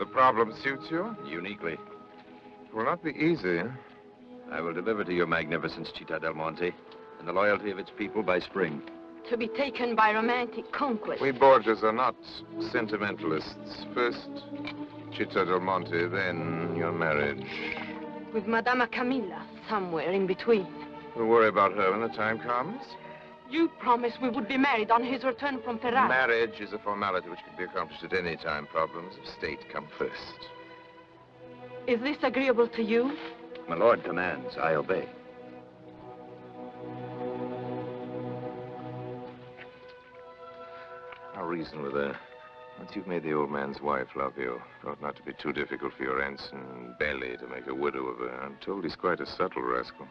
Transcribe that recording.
The problem suits you? Uniquely. It will not be easy. I will deliver to your magnificence, Città del Monte, and the loyalty of its people by spring. To be taken by romantic conquest. We Borgias are not sentimentalists. First, Città del Monte, then your marriage. With Madama Camilla, somewhere in between. We'll worry about her when the time comes. You promised we would be married on his return from Ferrara. Marriage is a formality which can be accomplished at any time. Problems of state come first. Is this agreeable to you? My lord commands, I obey. I'll reason with her. Once you've made the old man's wife love you, it ought not to be too difficult for your ensign Belli to make a widow of her. I'm told he's quite a subtle rascal.